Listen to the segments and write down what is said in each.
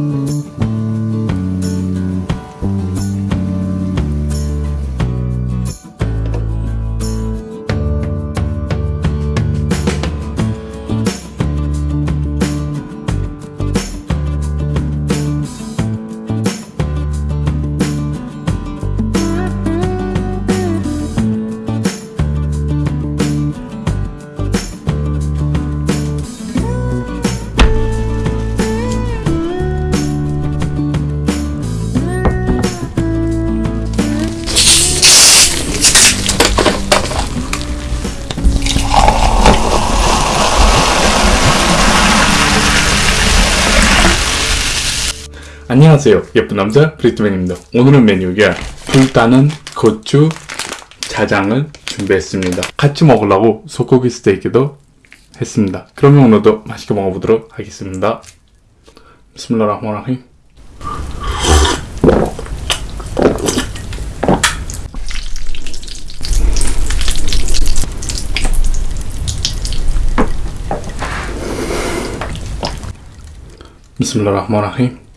Música 안녕하세요 예쁜 남자 브리트맨입니다. 오늘은 메뉴가 불타는 고추 자장을 준비했습니다. 같이 먹으려고 소고기 스테이크도 했습니다. 그러면 오늘도 맛있게 먹어보도록 하겠습니다. 비스밀라흐마라힘 비스밀라흐마라힘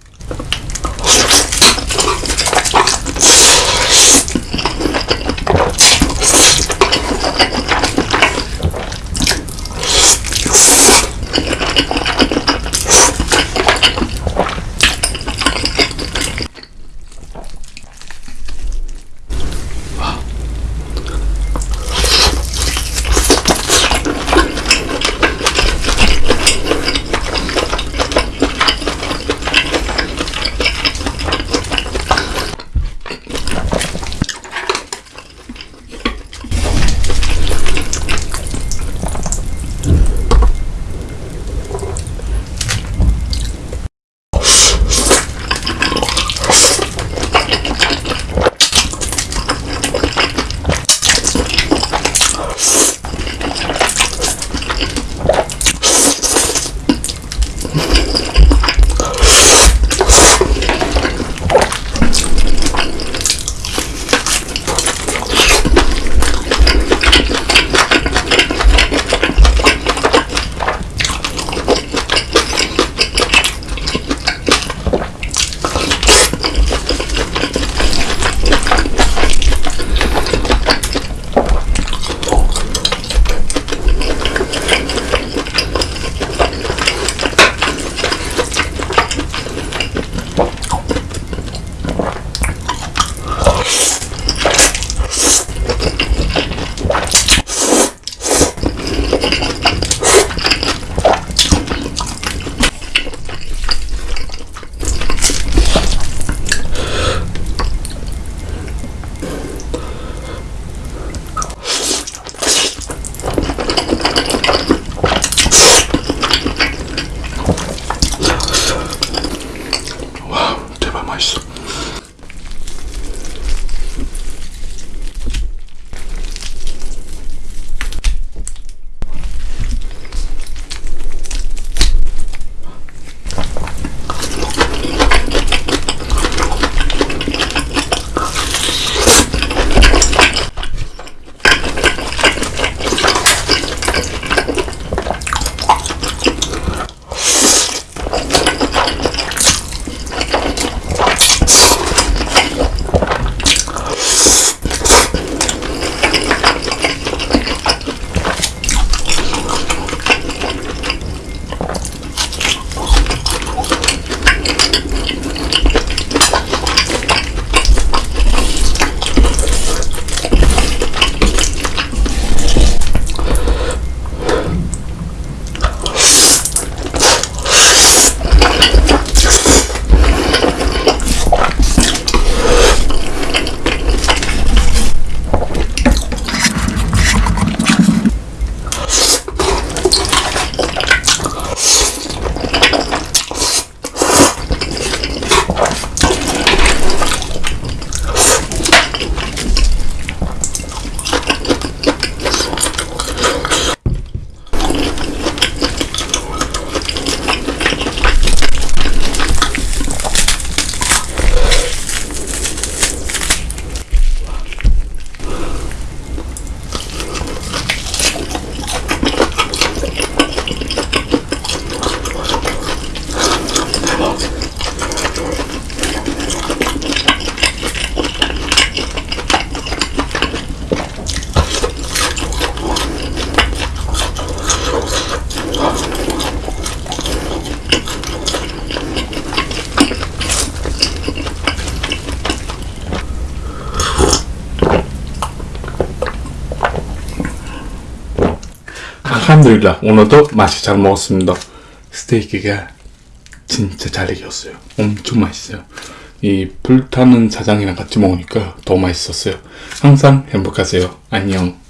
알함드릴라 오늘도 맛이 잘 먹었습니다. 스테이크가 진짜 잘 익었어요. 엄청 맛있어요. 이 불타는 자장이랑 같이 먹으니까 더 맛있었어요. 항상 행복하세요. 안녕.